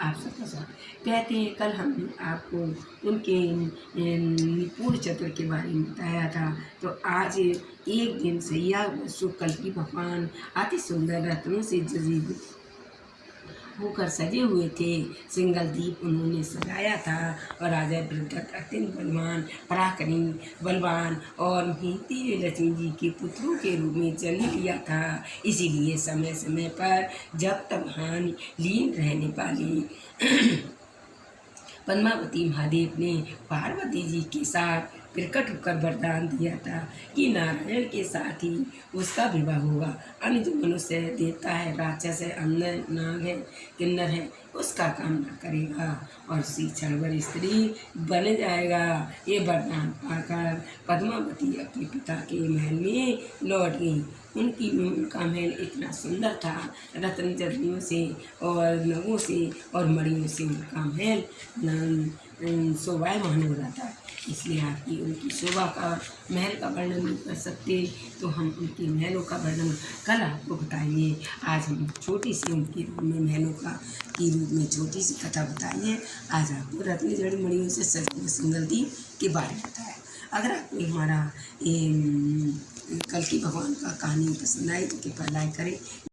सबका स्वागत कहते हैं, कल हमने आपको उनके निपुण चतुर के बारे में बताया था। तो आज एक दिन सैया कल की भगवान अति सुंदर रत्नों से जजी होकर सजे हुए थे। सिंगल दीप उन्होंने सजाया था और राजा वृद्धक अत्यंत बलवान, पराक्रमी बलवान और हिंदी लक्ष्मी जी के पुत्रों के रूप में जन्म लिया था। इसीलिए समय समय पर जब तब हानि लीन रहने वाली पद्मावती महादेव ने पार्वती जी के साथ प्रकट होकर वरदान दिया था कि नारायण के साथ ही उसका विवाह होगा। अन्य जो मनुष्य है देवता है, राक्षस है अंदर नाग है, किन्नर है, उसका काम न करेगा और उसी क्षणवर स्त्री बन जाएगा। ये वरदान पाकर पद्मावती अपने पिता के महल में लौट गई। उनकी उनका महल इतना सुंदर था, रत्न जड़ियों से और नगों से और मड़ियों से उनका महल शोभायमान हो रहा था इसलिए आपकी उनकी शोभा का, महल का वर्णन कर सकते तो हम उनके महलों का वर्णन कल आपको बताएँगे। आज हम छोटी सी उनके रूप में, महलों का, की रूप में छोटी सी कथा बताइए आज आपको रत्न जड़ी मणियों से सिंगल दी के बारे में बताया अगर आपको हमारा, ये, कल की भगवान का कहानी पसंद आई तो कृपया लाइक करें।